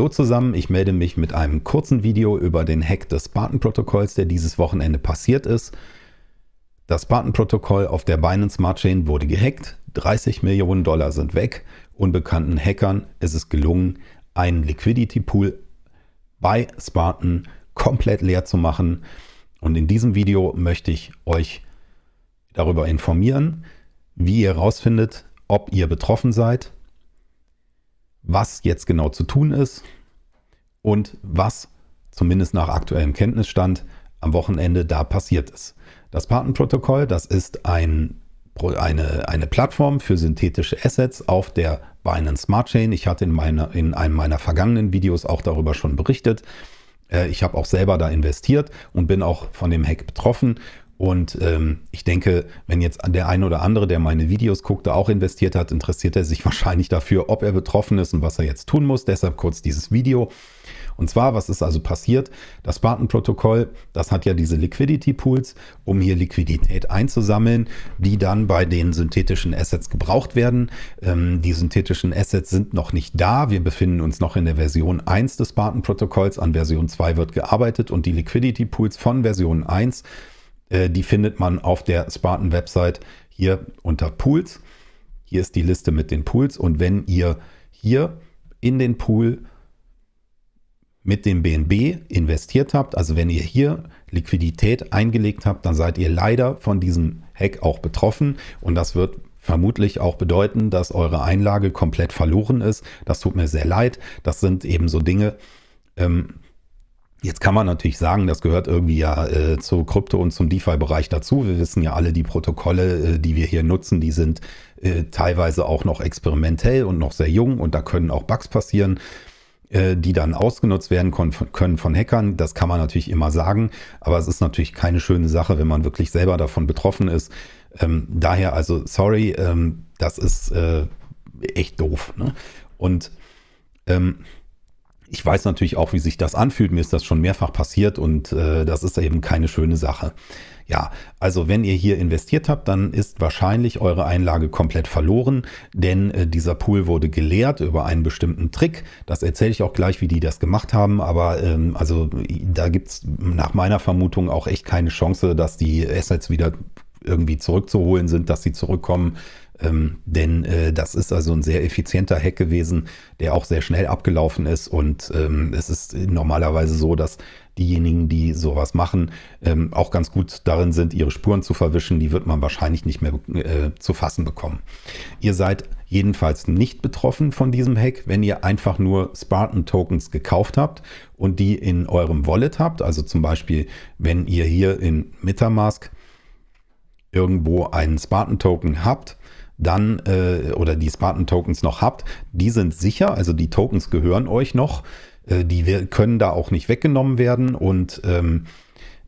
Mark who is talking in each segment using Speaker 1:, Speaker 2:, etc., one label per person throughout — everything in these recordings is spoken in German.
Speaker 1: Hallo zusammen, ich melde mich mit einem kurzen Video über den Hack des Spartan-Protokolls, der dieses Wochenende passiert ist. Das Spartan-Protokoll auf der Binance Smart Chain wurde gehackt, 30 Millionen Dollar sind weg. Unbekannten Hackern ist es gelungen, einen Liquidity Pool bei Spartan komplett leer zu machen. Und in diesem Video möchte ich euch darüber informieren, wie ihr herausfindet, ob ihr betroffen seid, was jetzt genau zu tun ist und was zumindest nach aktuellem Kenntnisstand am Wochenende da passiert ist. Das Patenprotokoll, das ist ein, eine, eine Plattform für synthetische Assets auf der Binance Smart Chain. Ich hatte in, meiner, in einem meiner vergangenen Videos auch darüber schon berichtet. Äh, ich habe auch selber da investiert und bin auch von dem Hack betroffen und ähm, ich denke, wenn jetzt der eine oder andere, der meine Videos guckte, auch investiert hat, interessiert er sich wahrscheinlich dafür, ob er betroffen ist und was er jetzt tun muss. Deshalb kurz dieses Video. Und zwar, was ist also passiert? Das Spartan-Protokoll, das hat ja diese Liquidity Pools, um hier Liquidität einzusammeln, die dann bei den synthetischen Assets gebraucht werden. Ähm, die synthetischen Assets sind noch nicht da. Wir befinden uns noch in der Version 1 des Spartan-Protokolls. An Version 2 wird gearbeitet und die Liquidity Pools von Version 1 äh, die findet man auf der Spartan-Website hier unter Pools. Hier ist die Liste mit den Pools und wenn ihr hier in den Pool mit dem BNB investiert habt, also wenn ihr hier Liquidität eingelegt habt, dann seid ihr leider von diesem Hack auch betroffen und das wird vermutlich auch bedeuten, dass eure Einlage komplett verloren ist. Das tut mir sehr leid. Das sind eben so Dinge, ähm, Jetzt kann man natürlich sagen, das gehört irgendwie ja äh, zu Krypto und zum DeFi-Bereich dazu. Wir wissen ja alle, die Protokolle, äh, die wir hier nutzen, die sind äh, teilweise auch noch experimentell und noch sehr jung und da können auch Bugs passieren, die dann ausgenutzt werden können von Hackern. Das kann man natürlich immer sagen, aber es ist natürlich keine schöne Sache, wenn man wirklich selber davon betroffen ist. Ähm, daher also, sorry, ähm, das ist äh, echt doof. Ne? Und ähm, ich weiß natürlich auch, wie sich das anfühlt. Mir ist das schon mehrfach passiert und äh, das ist eben keine schöne Sache. Ja, also wenn ihr hier investiert habt, dann ist wahrscheinlich eure Einlage komplett verloren, denn äh, dieser Pool wurde geleert über einen bestimmten Trick. Das erzähle ich auch gleich, wie die das gemacht haben, aber ähm, also da gibt's nach meiner Vermutung auch echt keine Chance, dass die Assets wieder irgendwie zurückzuholen sind, dass sie zurückkommen. Ähm, denn äh, das ist also ein sehr effizienter Hack gewesen, der auch sehr schnell abgelaufen ist. Und ähm, es ist normalerweise so, dass diejenigen, die sowas machen, ähm, auch ganz gut darin sind, ihre Spuren zu verwischen. Die wird man wahrscheinlich nicht mehr äh, zu fassen bekommen. Ihr seid jedenfalls nicht betroffen von diesem Hack, wenn ihr einfach nur Spartan Tokens gekauft habt und die in eurem Wallet habt. Also zum Beispiel, wenn ihr hier in Metamask irgendwo einen Spartan Token habt, dann äh, oder die Spartan Tokens noch habt, die sind sicher, also die Tokens gehören euch noch, äh, die können da auch nicht weggenommen werden und ähm,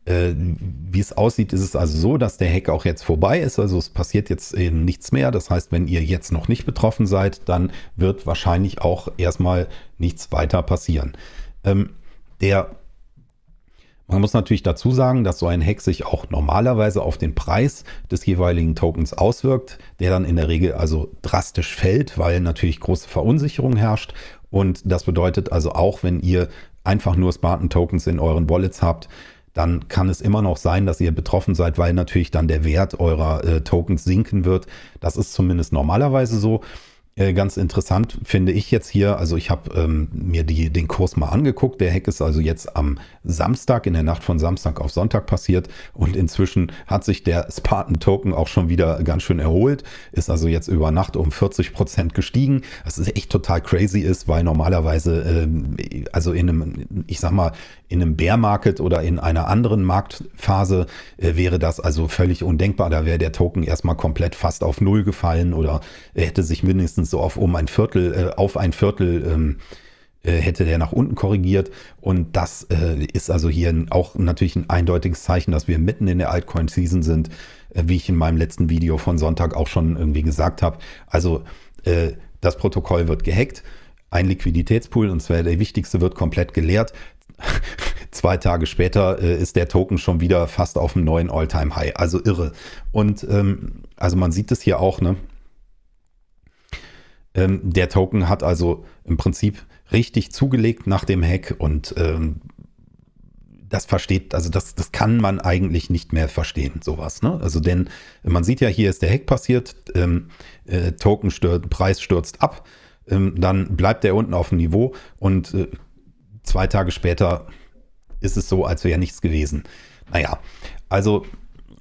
Speaker 1: äh, wie es aussieht, ist es also so, dass der Hack auch jetzt vorbei ist. Also es passiert jetzt eben nichts mehr. Das heißt, wenn ihr jetzt noch nicht betroffen seid, dann wird wahrscheinlich auch erstmal nichts weiter passieren. Ähm, der man muss natürlich dazu sagen, dass so ein Hack sich auch normalerweise auf den Preis des jeweiligen Tokens auswirkt, der dann in der Regel also drastisch fällt, weil natürlich große Verunsicherung herrscht. Und das bedeutet also auch, wenn ihr einfach nur Spartan Tokens in euren Wallets habt, dann kann es immer noch sein, dass ihr betroffen seid, weil natürlich dann der Wert eurer äh, Tokens sinken wird. Das ist zumindest normalerweise so. Äh, ganz interessant finde ich jetzt hier, also ich habe ähm, mir die, den Kurs mal angeguckt. Der Hack ist also jetzt am Samstag, in der Nacht von Samstag auf Sonntag passiert und inzwischen hat sich der Spartan Token auch schon wieder ganz schön erholt, ist also jetzt über Nacht um 40 Prozent gestiegen, was echt total crazy ist, weil normalerweise, ähm, also in einem, ich sag mal, in einem Bear Market oder in einer anderen Marktphase äh, wäre das also völlig undenkbar. Da wäre der Token erstmal komplett fast auf Null gefallen oder er hätte sich mindestens so auf um ein Viertel, äh, auf ein Viertel ähm, äh, hätte der nach unten korrigiert. Und das äh, ist also hier auch natürlich ein eindeutiges Zeichen, dass wir mitten in der Altcoin-Season sind, äh, wie ich in meinem letzten Video von Sonntag auch schon irgendwie gesagt habe. Also äh, das Protokoll wird gehackt. Ein Liquiditätspool, und zwar der wichtigste, wird komplett geleert. Zwei Tage später äh, ist der Token schon wieder fast auf dem neuen All-Time-High. Also irre. Und ähm, also man sieht es hier auch, ne? Ähm, der Token hat also im Prinzip richtig zugelegt nach dem Hack und ähm, das versteht, also das, das kann man eigentlich nicht mehr verstehen, sowas. Ne? Also denn man sieht ja, hier ist der Hack passiert, ähm, äh, Token stört, Preis stürzt ab, ähm, dann bleibt er unten auf dem Niveau und äh, zwei Tage später ist es so, als wäre nichts gewesen. Naja, also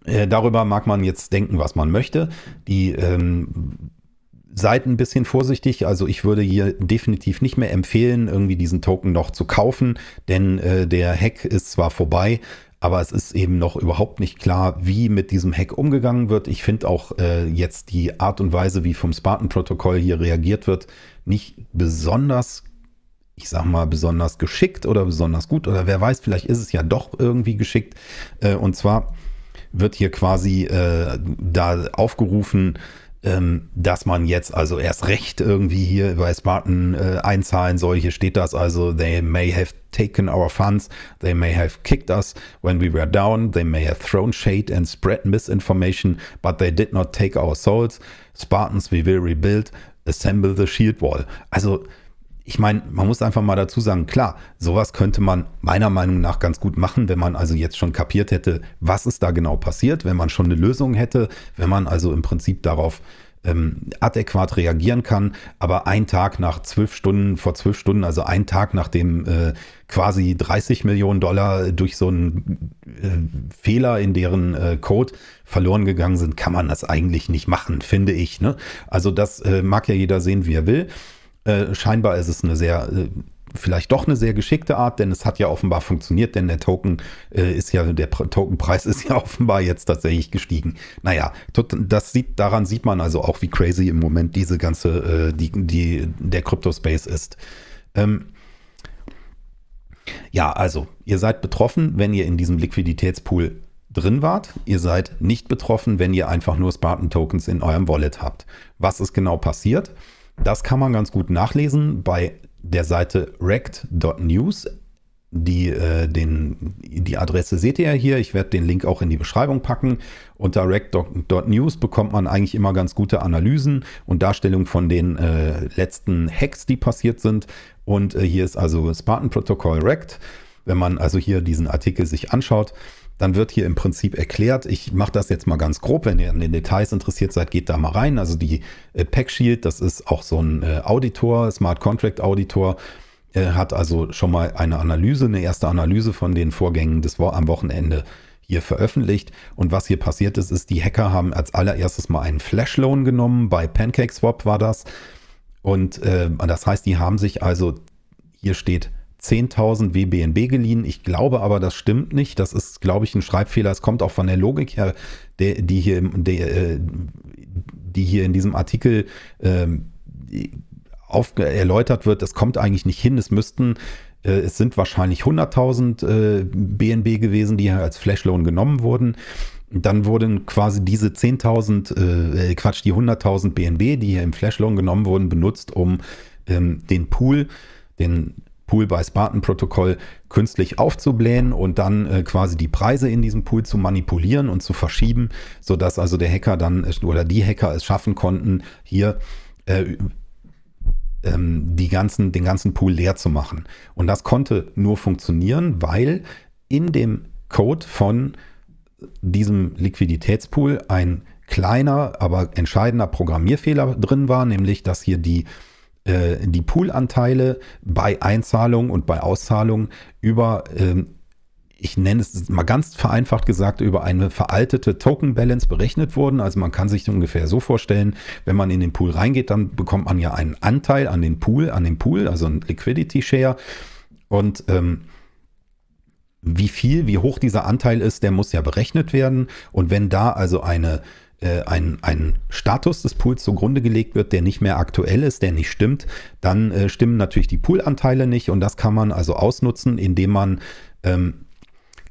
Speaker 1: äh, darüber mag man jetzt denken, was man möchte. Die ähm, seid ein bisschen vorsichtig. Also ich würde hier definitiv nicht mehr empfehlen, irgendwie diesen Token noch zu kaufen, denn äh, der Hack ist zwar vorbei, aber es ist eben noch überhaupt nicht klar, wie mit diesem Hack umgegangen wird. Ich finde auch äh, jetzt die Art und Weise, wie vom Spartan-Protokoll hier reagiert wird, nicht besonders, ich sag mal, besonders geschickt oder besonders gut. Oder wer weiß, vielleicht ist es ja doch irgendwie geschickt. Äh, und zwar wird hier quasi äh, da aufgerufen, ähm, dass man jetzt also erst recht irgendwie hier bei Spartan äh, einzahlen soll. Hier steht das also, they may have taken our funds, they may have kicked us when we were down, they may have thrown shade and spread misinformation, but they did not take our souls. Spartans, we will rebuild, assemble the shield wall. Also ich meine, man muss einfach mal dazu sagen, klar, sowas könnte man meiner Meinung nach ganz gut machen, wenn man also jetzt schon kapiert hätte, was ist da genau passiert, wenn man schon eine Lösung hätte, wenn man also im Prinzip darauf ähm, adäquat reagieren kann. Aber ein Tag nach zwölf Stunden, vor zwölf Stunden, also ein Tag nachdem äh, quasi 30 Millionen Dollar durch so einen äh, Fehler in deren äh, Code verloren gegangen sind, kann man das eigentlich nicht machen, finde ich. Ne? Also das äh, mag ja jeder sehen, wie er will. Äh, scheinbar ist es eine sehr, äh, vielleicht doch eine sehr geschickte Art, denn es hat ja offenbar funktioniert, denn der Token äh, ist ja, der Tokenpreis ist ja offenbar jetzt tatsächlich gestiegen. Naja, das sieht, daran sieht man also auch, wie crazy im Moment diese ganze, äh, die, die, der Crypto-Space ist. Ähm, ja, also, ihr seid betroffen, wenn ihr in diesem Liquiditätspool drin wart. Ihr seid nicht betroffen, wenn ihr einfach nur Spartan-Tokens in eurem Wallet habt. Was ist genau passiert? Das kann man ganz gut nachlesen bei der Seite rect.news. Die, äh, den, die Adresse seht ihr ja hier. Ich werde den Link auch in die Beschreibung packen. Unter rec.news bekommt man eigentlich immer ganz gute Analysen und Darstellungen von den äh, letzten Hacks, die passiert sind. Und äh, hier ist also Spartan Protocol Rect. Wenn man also hier diesen Artikel sich anschaut, dann wird hier im Prinzip erklärt, ich mache das jetzt mal ganz grob, wenn ihr an den Details interessiert seid, geht da mal rein. Also die äh, Packshield, das ist auch so ein äh, Auditor, Smart Contract Auditor, äh, hat also schon mal eine Analyse, eine erste Analyse von den Vorgängen des am Wochenende hier veröffentlicht. Und was hier passiert ist, ist, die Hacker haben als allererstes mal einen Flash-Loan genommen, bei PancakeSwap war das. Und äh, das heißt, die haben sich also, hier steht 10.000 WBNB geliehen. Ich glaube aber, das stimmt nicht. Das ist, glaube ich, ein Schreibfehler. Es kommt auch von der Logik her, der, die, hier, der, äh, die hier in diesem Artikel ähm, auf, erläutert wird. Das kommt eigentlich nicht hin. Es müssten, äh, es sind wahrscheinlich 100.000 äh, BNB gewesen, die hier als Flashloan genommen wurden. Dann wurden quasi diese 10.000, äh, Quatsch, die 100.000 BNB, die hier im Flashloan genommen wurden, benutzt, um ähm, den Pool, den Pool bei Spartan-Protokoll künstlich aufzublähen und dann äh, quasi die Preise in diesem Pool zu manipulieren und zu verschieben, sodass also der Hacker dann oder die Hacker es schaffen konnten, hier äh, ähm, die ganzen, den ganzen Pool leer zu machen. Und das konnte nur funktionieren, weil in dem Code von diesem Liquiditätspool ein kleiner, aber entscheidender Programmierfehler drin war, nämlich dass hier die äh, die Poolanteile bei Einzahlung und bei Auszahlung über, ähm, ich nenne es mal ganz vereinfacht gesagt, über eine veraltete Token Balance berechnet wurden. Also man kann sich ungefähr so vorstellen, wenn man in den Pool reingeht, dann bekommt man ja einen Anteil an den Pool, an dem Pool, also ein Liquidity Share. Und ähm, wie viel, wie hoch dieser Anteil ist, der muss ja berechnet werden. Und wenn da also eine äh, ein, ein Status des Pools zugrunde gelegt wird, der nicht mehr aktuell ist, der nicht stimmt, dann äh, stimmen natürlich die Poolanteile nicht und das kann man also ausnutzen, indem man ähm,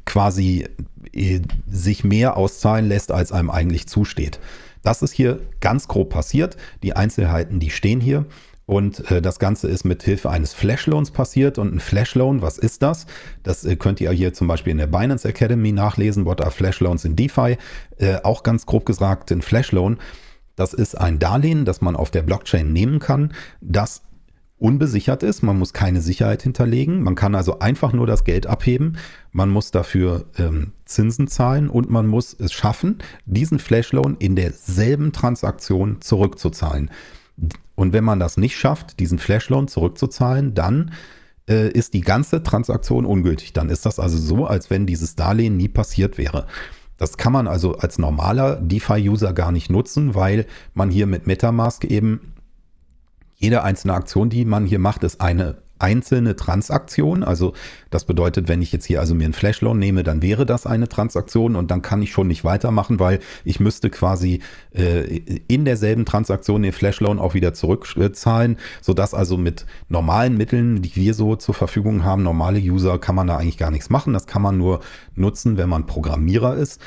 Speaker 1: quasi äh, sich mehr auszahlen lässt, als einem eigentlich zusteht. Das ist hier ganz grob passiert. Die Einzelheiten, die stehen hier. Und äh, das Ganze ist mit Hilfe eines Flashloans passiert. Und ein Flashloan, was ist das? Das äh, könnt ihr hier zum Beispiel in der Binance Academy nachlesen. What are Flashloans in DeFi? Äh, auch ganz grob gesagt, ein Flashloan. Das ist ein Darlehen, das man auf der Blockchain nehmen kann, das unbesichert ist. Man muss keine Sicherheit hinterlegen. Man kann also einfach nur das Geld abheben. Man muss dafür ähm, Zinsen zahlen und man muss es schaffen, diesen Flashloan in derselben Transaktion zurückzuzahlen. Und wenn man das nicht schafft, diesen Flashloan zurückzuzahlen, dann äh, ist die ganze Transaktion ungültig. Dann ist das also so, als wenn dieses Darlehen nie passiert wäre. Das kann man also als normaler DeFi-User gar nicht nutzen, weil man hier mit Metamask eben jede einzelne Aktion, die man hier macht, ist eine einzelne Transaktion. Also das bedeutet, wenn ich jetzt hier also mir einen Flashloan nehme, dann wäre das eine Transaktion und dann kann ich schon nicht weitermachen, weil ich müsste quasi äh, in derselben Transaktion den Flashloan auch wieder zurückzahlen, sodass also mit normalen Mitteln, die wir so zur Verfügung haben, normale User, kann man da eigentlich gar nichts machen. Das kann man nur nutzen, wenn man Programmierer ist.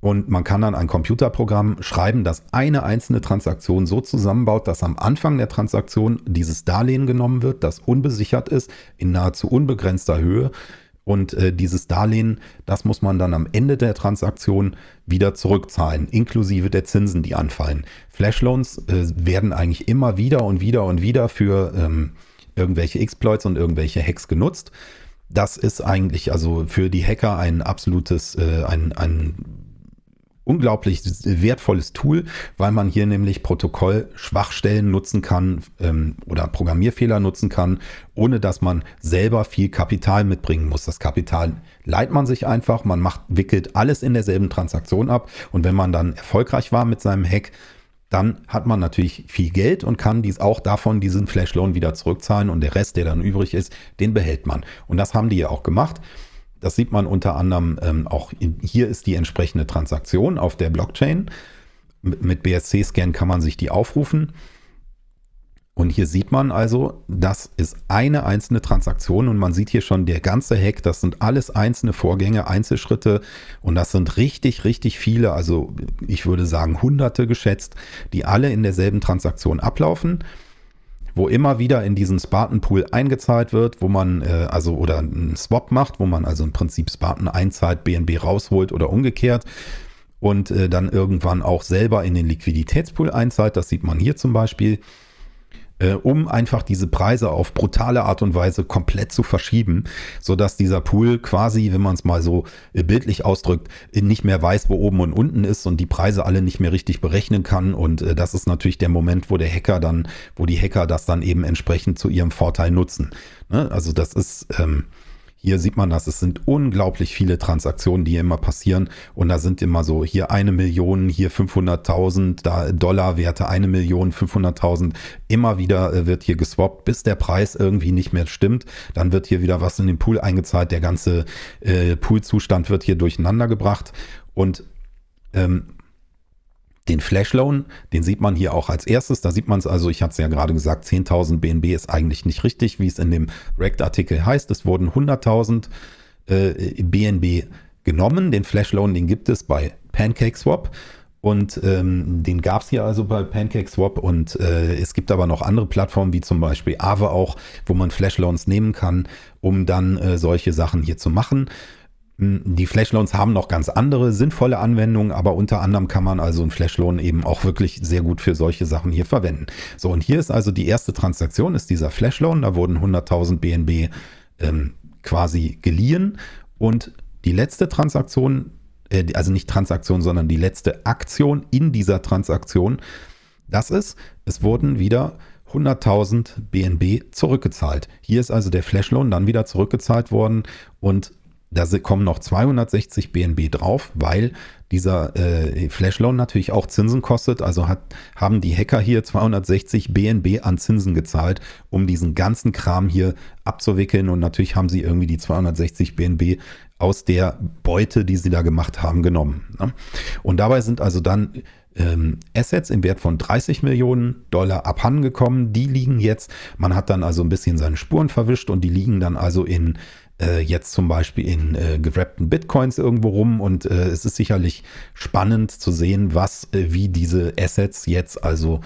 Speaker 1: Und man kann dann ein Computerprogramm schreiben, das eine einzelne Transaktion so zusammenbaut, dass am Anfang der Transaktion dieses Darlehen genommen wird, das unbesichert ist, in nahezu unbegrenzter Höhe. Und äh, dieses Darlehen, das muss man dann am Ende der Transaktion wieder zurückzahlen, inklusive der Zinsen, die anfallen. Flashloans äh, werden eigentlich immer wieder und wieder und wieder für ähm, irgendwelche Exploits und irgendwelche Hacks genutzt. Das ist eigentlich also für die Hacker ein absolutes, äh, ein, ein unglaublich wertvolles Tool, weil man hier nämlich Protokollschwachstellen nutzen kann ähm, oder Programmierfehler nutzen kann, ohne dass man selber viel Kapital mitbringen muss. Das Kapital leiht man sich einfach, man macht, wickelt alles in derselben Transaktion ab und wenn man dann erfolgreich war mit seinem Hack, dann hat man natürlich viel Geld und kann dies auch davon diesen Flashloan wieder zurückzahlen und der Rest, der dann übrig ist, den behält man. Und das haben die ja auch gemacht. Das sieht man unter anderem ähm, auch, in, hier ist die entsprechende Transaktion auf der Blockchain. Mit, BSC-Scan kann man sich die aufrufen. Und hier sieht man also, das ist eine einzelne Transaktion und man sieht hier schon der ganze Hack, das sind alles einzelne Vorgänge, Einzelschritte und das sind richtig, richtig viele, also ich würde sagen hunderte geschätzt, die alle in derselben Transaktion ablaufen wo immer wieder in diesen Spartan Pool eingezahlt wird, wo man äh, also oder einen Swap macht, wo man also im Prinzip Spartan einzahlt, BNB rausholt oder umgekehrt und äh, dann irgendwann auch selber in den Liquiditätspool einzahlt. Das sieht man hier zum Beispiel äh, um einfach diese Preise auf brutale Art und Weise komplett zu verschieben, sodass dieser Pool quasi, wenn man es mal so äh, bildlich ausdrückt, nicht mehr weiß, wo oben und unten ist und die Preise alle nicht mehr richtig berechnen kann. Und äh, das ist natürlich der Moment, wo der Hacker dann, wo die Hacker das dann eben entsprechend zu ihrem Vorteil nutzen. Ne? Also das ist ähm, hier sieht man das, es sind unglaublich viele Transaktionen, die immer passieren. Und da sind immer so hier eine Million, hier 500.000, da Dollarwerte eine Million, 500.000, immer wieder äh, wird hier geswappt, bis der Preis irgendwie nicht mehr stimmt, dann wird hier wieder was in den Pool eingezahlt, der ganze äh, Poolzustand wird hier durcheinander gebracht. Und ähm, den Flashloan, den sieht man hier auch als erstes. Da sieht man es also, ich hatte es ja gerade gesagt, 10.000 BNB ist eigentlich nicht richtig, wie es in dem Rect-Artikel heißt. Es wurden 100.000 äh, BNB genommen. Den Flashloan, den gibt es bei PancakeSwap. Und ähm, den gab es hier also bei PancakeSwap und äh, es gibt aber noch andere Plattformen wie zum Beispiel Aave auch, wo man Flashloans nehmen kann, um dann äh, solche Sachen hier zu machen. Die Flashloans haben noch ganz andere sinnvolle Anwendungen, aber unter anderem kann man also einen Flashloan eben auch wirklich sehr gut für solche Sachen hier verwenden. So, und hier ist also die erste Transaktion, ist dieser Flashloan. Da wurden 100.000 BNB ähm, quasi geliehen. Und die letzte Transaktion, äh, also nicht Transaktion, sondern die letzte Aktion in dieser Transaktion, das ist, es wurden wieder 100.000 BNB zurückgezahlt. Hier ist also der Flashloan dann wieder zurückgezahlt worden und da kommen noch 260 BNB drauf, weil dieser äh, Flashloan natürlich auch Zinsen kostet. Also hat, haben die Hacker hier 260 BNB an Zinsen gezahlt, um diesen ganzen Kram hier abzuwickeln. Und natürlich haben sie irgendwie die 260 BNB aus der Beute, die sie da gemacht haben, genommen. Ne? Und dabei sind also dann Assets im Wert von 30 Millionen Dollar abhandengekommen. Die liegen jetzt, man hat dann also ein bisschen seine Spuren verwischt und die liegen dann also in äh, jetzt zum Beispiel in äh, gewrappten Bitcoins irgendwo rum und äh, es ist sicherlich spannend zu sehen, was, äh, wie diese Assets jetzt also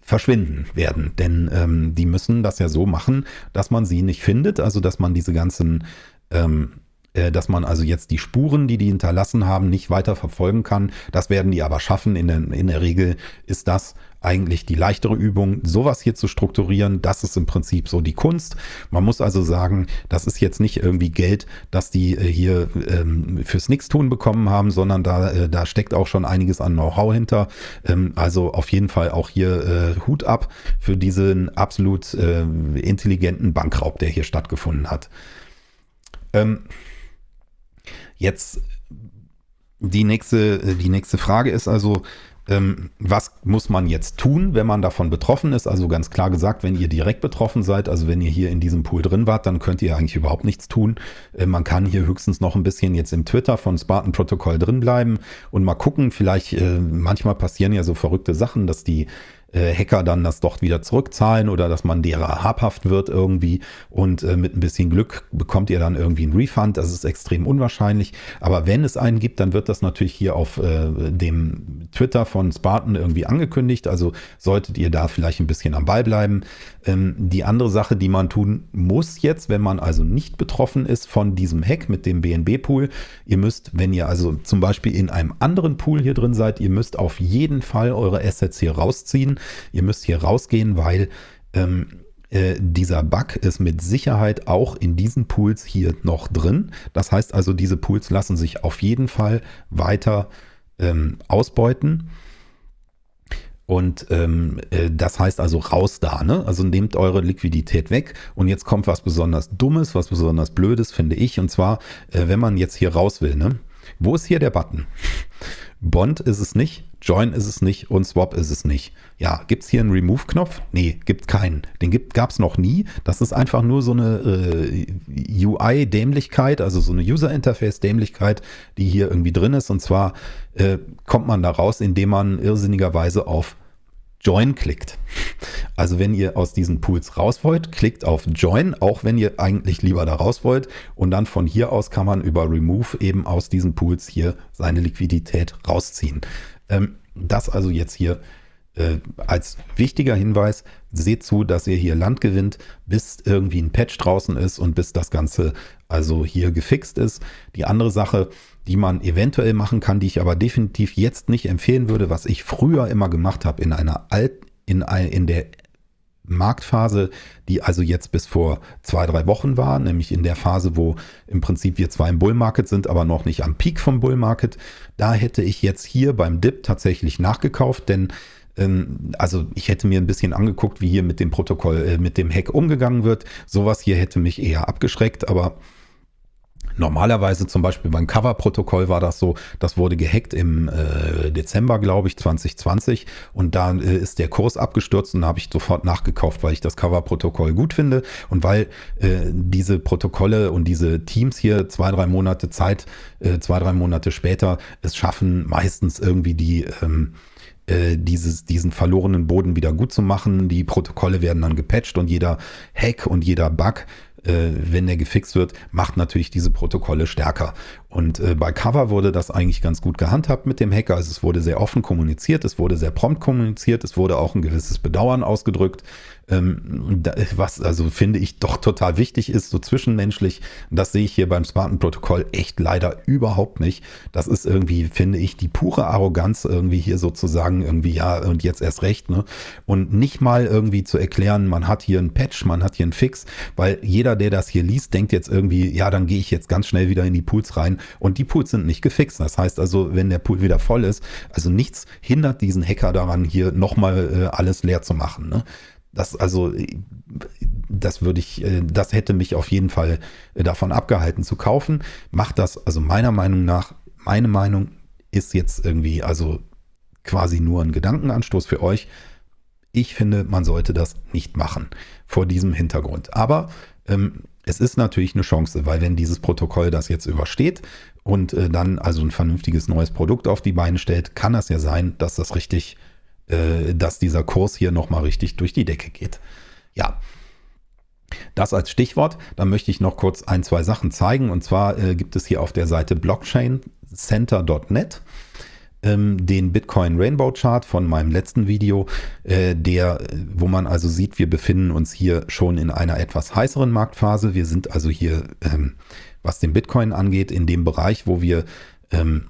Speaker 1: verschwinden werden. Denn ähm, die müssen das ja so machen, dass man sie nicht findet, also dass man diese ganzen ähm, äh, dass man also jetzt die Spuren, die die hinterlassen haben, nicht weiter verfolgen kann. Das werden die aber schaffen. In der, in der Regel ist das eigentlich die leichtere Übung, sowas hier zu strukturieren. Das ist im Prinzip so die Kunst. Man muss also sagen, das ist jetzt nicht irgendwie Geld, das die äh, hier ähm, fürs Nix-Tun bekommen haben, sondern da, äh, da steckt auch schon einiges an Know-how hinter. Ähm, also auf jeden Fall auch hier äh, Hut ab für diesen absolut äh, intelligenten Bankraub, der hier stattgefunden hat. Ähm, jetzt die nächste, die nächste Frage ist also, ähm, was muss man jetzt tun, wenn man davon betroffen ist? Also ganz klar gesagt, wenn ihr direkt betroffen seid, also wenn ihr hier in diesem Pool drin wart, dann könnt ihr eigentlich überhaupt nichts tun. Äh, man kann hier höchstens noch ein bisschen jetzt im Twitter von Spartan Protocol drin bleiben und mal gucken. Vielleicht, äh, manchmal passieren ja so verrückte Sachen, dass die Hacker dann das doch wieder zurückzahlen oder dass man derer habhaft wird irgendwie und äh, mit ein bisschen Glück bekommt ihr dann irgendwie einen Refund. Das ist extrem unwahrscheinlich. Aber wenn es einen gibt, dann wird das natürlich hier auf äh, dem Twitter von Spartan irgendwie angekündigt. Also solltet ihr da vielleicht ein bisschen am Ball bleiben. Ähm, die andere Sache, die man tun muss jetzt, wenn man also nicht betroffen ist von diesem Hack mit dem BNB-Pool, ihr müsst, wenn ihr also zum Beispiel in einem anderen Pool hier drin seid, ihr müsst auf jeden Fall eure Assets hier rausziehen. Ihr müsst hier rausgehen, weil ähm, äh, dieser Bug ist mit Sicherheit auch in diesen Pools hier noch drin. Das heißt also, diese Pools lassen sich auf jeden Fall weiter ähm, ausbeuten. Und ähm, äh, das heißt also raus da, ne? Also nehmt eure Liquidität weg. Und jetzt kommt was besonders Dummes, was besonders Blödes, finde ich. Und zwar, äh, wenn man jetzt hier raus will, ne? Wo ist hier der Button? Bond ist es nicht, Join ist es nicht und Swap ist es nicht. Ja, gibt es hier einen Remove-Knopf? Nee, gibt keinen. Den gab es noch nie. Das ist einfach nur so eine äh, UI-Dämlichkeit, also so eine User-Interface-Dämlichkeit, die hier irgendwie drin ist. Und zwar äh, kommt man da raus, indem man irrsinnigerweise auf Join klickt. Also wenn ihr aus diesen Pools raus wollt, klickt auf Join, auch wenn ihr eigentlich lieber da raus wollt. Und dann von hier aus kann man über Remove eben aus diesen Pools hier seine Liquidität rausziehen. Ähm, das also jetzt hier äh, als wichtiger Hinweis, seht zu, dass ihr hier Land gewinnt, bis irgendwie ein Patch draußen ist und bis das Ganze also hier gefixt ist. Die andere Sache, die man eventuell machen kann, die ich aber definitiv jetzt nicht empfehlen würde, was ich früher immer gemacht habe in einer alt, in, in der Marktphase, die also jetzt bis vor zwei, drei Wochen war, nämlich in der Phase, wo im Prinzip wir zwar im Bullmarket sind, aber noch nicht am Peak vom Bullmarket. Da hätte ich jetzt hier beim Dip tatsächlich nachgekauft, denn also ich hätte mir ein bisschen angeguckt, wie hier mit dem Protokoll, äh, mit dem Hack umgegangen wird. Sowas hier hätte mich eher abgeschreckt, aber Normalerweise zum Beispiel beim Cover-Protokoll war das so, das wurde gehackt im äh, Dezember, glaube ich, 2020 und da äh, ist der Kurs abgestürzt und habe ich sofort nachgekauft, weil ich das Cover-Protokoll gut finde und weil äh, diese Protokolle und diese Teams hier zwei, drei Monate Zeit, äh, zwei, drei Monate später es schaffen, meistens irgendwie die ähm, äh, dieses, diesen verlorenen Boden wieder gut zu machen. Die Protokolle werden dann gepatcht und jeder Hack und jeder Bug äh, wenn der gefixt wird, macht natürlich diese Protokolle stärker. Und äh, bei Cover wurde das eigentlich ganz gut gehandhabt mit dem Hacker. Also es wurde sehr offen kommuniziert, es wurde sehr prompt kommuniziert, es wurde auch ein gewisses Bedauern ausgedrückt, was also finde ich doch total wichtig ist, so zwischenmenschlich. Das sehe ich hier beim Spartan-Protokoll echt leider überhaupt nicht. Das ist irgendwie, finde ich, die pure Arroganz irgendwie hier sozusagen irgendwie, ja, und jetzt erst recht, ne? Und nicht mal irgendwie zu erklären, man hat hier einen Patch, man hat hier einen Fix, weil jeder, der das hier liest, denkt jetzt irgendwie, ja, dann gehe ich jetzt ganz schnell wieder in die Pools rein und die Pools sind nicht gefixt. Das heißt also, wenn der Pool wieder voll ist, also nichts hindert diesen Hacker daran, hier nochmal äh, alles leer zu machen. Ne? Das also, das würde ich, äh, das hätte mich auf jeden Fall äh, davon abgehalten zu kaufen. Macht das, also meiner Meinung nach, meine Meinung ist jetzt irgendwie, also quasi nur ein Gedankenanstoß für euch. Ich finde, man sollte das nicht machen vor diesem Hintergrund. Aber ähm, es ist natürlich eine Chance, weil wenn dieses Protokoll das jetzt übersteht und äh, dann also ein vernünftiges neues Produkt auf die Beine stellt, kann das ja sein, dass das richtig, äh, dass dieser Kurs hier nochmal richtig durch die Decke geht. Ja. Das als Stichwort. Dann möchte ich noch kurz ein, zwei Sachen zeigen. Und zwar äh, gibt es hier auf der Seite blockchaincenter.net ähm, den Bitcoin Rainbow Chart von meinem letzten Video, äh, der, wo man also sieht, wir befinden uns hier schon in einer etwas heißeren Marktphase. Wir sind also hier ähm, was den Bitcoin angeht, in dem Bereich, wo wir ähm,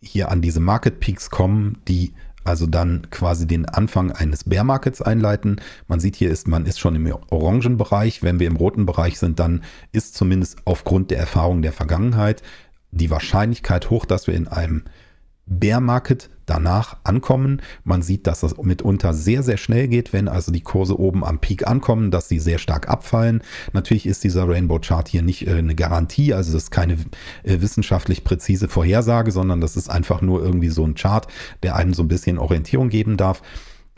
Speaker 1: hier an diese Market Peaks kommen, die also dann quasi den Anfang eines Bear Markets einleiten. Man sieht hier ist, man ist schon im orangen Bereich. Wenn wir im roten Bereich sind, dann ist zumindest aufgrund der Erfahrung der Vergangenheit die Wahrscheinlichkeit hoch, dass wir in einem Bear Market danach ankommen. Man sieht, dass das mitunter sehr, sehr schnell geht, wenn also die Kurse oben am Peak ankommen, dass sie sehr stark abfallen. Natürlich ist dieser Rainbow Chart hier nicht äh, eine Garantie, also das ist keine äh, wissenschaftlich präzise Vorhersage, sondern das ist einfach nur irgendwie so ein Chart, der einem so ein bisschen Orientierung geben darf.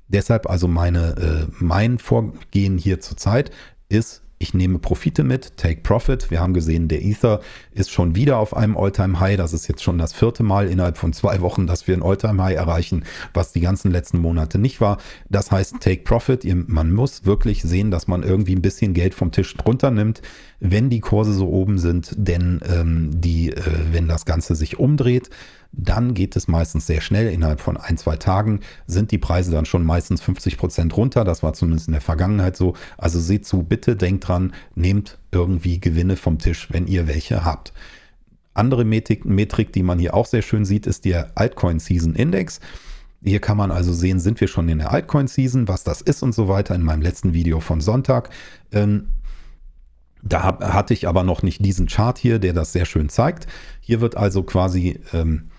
Speaker 1: Deshalb also meine, äh, mein Vorgehen hier zurzeit ist ich nehme Profite mit, Take Profit. Wir haben gesehen, der Ether ist schon wieder auf einem All-Time-High. Das ist jetzt schon das vierte Mal innerhalb von zwei Wochen, dass wir ein All-Time-High erreichen, was die ganzen letzten Monate nicht war. Das heißt, Take Profit. Man muss wirklich sehen, dass man irgendwie ein bisschen Geld vom Tisch drunter nimmt, wenn die Kurse so oben sind. Denn ähm, die, äh, wenn das Ganze sich umdreht, dann geht es meistens sehr schnell. Innerhalb von ein, zwei Tagen sind die Preise dann schon meistens 50 Prozent runter. Das war zumindest in der Vergangenheit so. Also seht zu, bitte denkt dran, nehmt irgendwie Gewinne vom Tisch, wenn ihr welche habt. Andere Metrik, Metrik die man hier auch sehr schön sieht, ist der Altcoin Season Index. Hier kann man also sehen, sind wir schon in der Altcoin Season, was das ist und so weiter in meinem letzten Video von Sonntag. Ähm, da hatte ich aber noch nicht diesen Chart hier, der das sehr schön zeigt. Hier wird also quasi ähm,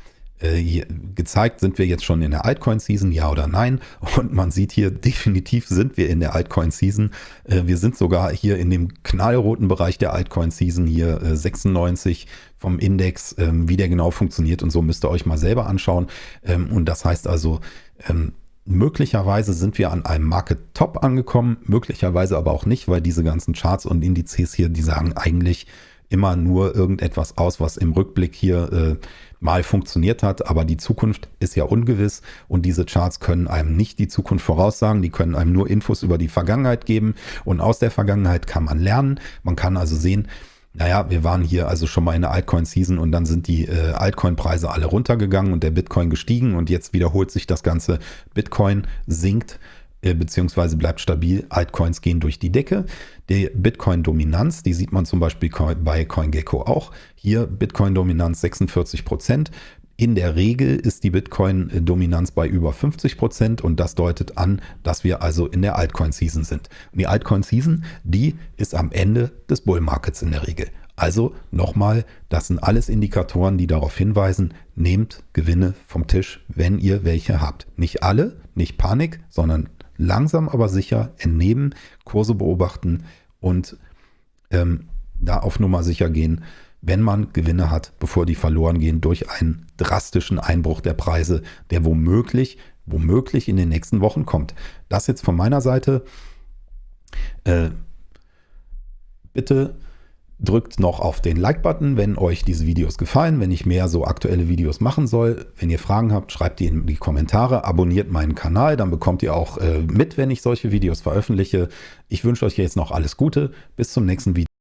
Speaker 1: äh, gezeigt, sind wir jetzt schon in der Altcoin-Season, ja oder nein. Und man sieht hier, definitiv sind wir in der Altcoin-Season. Äh, wir sind sogar hier in dem knallroten Bereich der Altcoin-Season, hier äh, 96 vom Index. Ähm, wie der genau funktioniert und so müsst ihr euch mal selber anschauen. Ähm, und das heißt also, ähm, Möglicherweise sind wir an einem Market Top angekommen, möglicherweise aber auch nicht, weil diese ganzen Charts und Indizes hier, die sagen eigentlich immer nur irgendetwas aus, was im Rückblick hier äh, mal funktioniert hat, aber die Zukunft ist ja ungewiss und diese Charts können einem nicht die Zukunft voraussagen, die können einem nur Infos über die Vergangenheit geben und aus der Vergangenheit kann man lernen. Man kann also sehen, naja, wir waren hier also schon mal in der Altcoin-Season und dann sind die äh, Altcoin-Preise alle runtergegangen und der Bitcoin gestiegen und jetzt wiederholt sich das Ganze. Bitcoin sinkt beziehungsweise bleibt stabil. Altcoins gehen durch die Decke. Die Bitcoin-Dominanz, die sieht man zum Beispiel bei CoinGecko auch. Hier Bitcoin-Dominanz 46 Prozent. In der Regel ist die Bitcoin-Dominanz bei über 50 Prozent und das deutet an, dass wir also in der Altcoin-Season sind. Und die Altcoin-Season, die ist am Ende des Bull-Markets in der Regel. Also nochmal, das sind alles Indikatoren, die darauf hinweisen, nehmt Gewinne vom Tisch, wenn ihr welche habt. Nicht alle, nicht Panik, sondern langsam aber sicher entnehmen, Kurse beobachten und ähm, da auf Nummer sicher gehen, wenn man Gewinne hat, bevor die verloren gehen durch einen drastischen Einbruch der Preise, der womöglich, womöglich in den nächsten Wochen kommt. Das jetzt von meiner Seite. Äh, bitte Drückt noch auf den Like-Button, wenn euch diese Videos gefallen, wenn ich mehr so aktuelle Videos machen soll. Wenn ihr Fragen habt, schreibt die in die Kommentare, abonniert meinen Kanal, dann bekommt ihr auch äh, mit, wenn ich solche Videos veröffentliche. Ich wünsche euch jetzt noch alles Gute, bis zum nächsten Video.